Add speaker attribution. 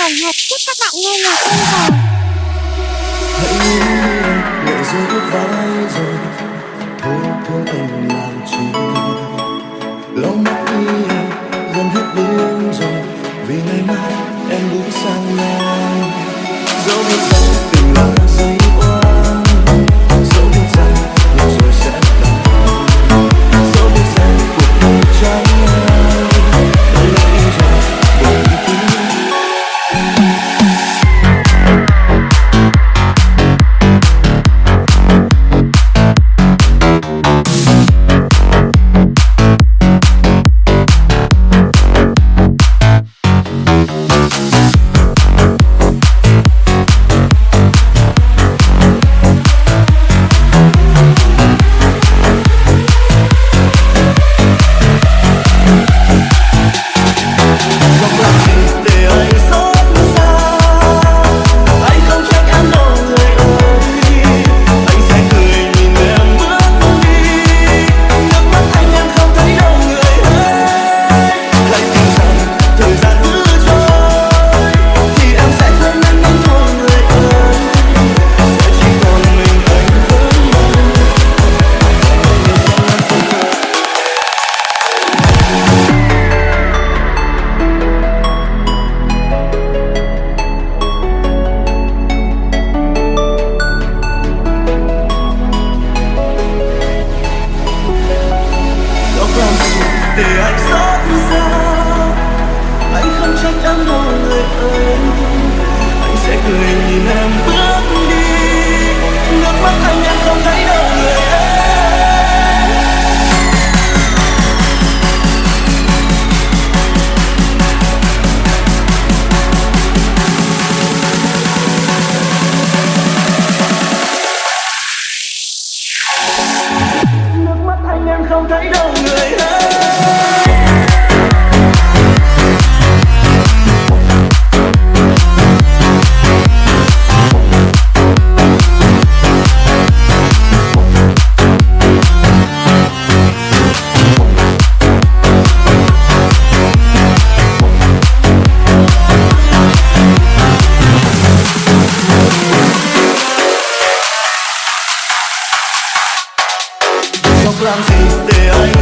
Speaker 1: tổng hợp chúc các bạn nghe nhạc yêu giàu.
Speaker 2: hãy nghĩ lệ rơi nước vai rồi. Thôi thương em làm chi lo mắt đi gần hết đêm rồi vì ngày mai em bước sang ngang dẫu biết rằng tình là don't đâu làm gì để anh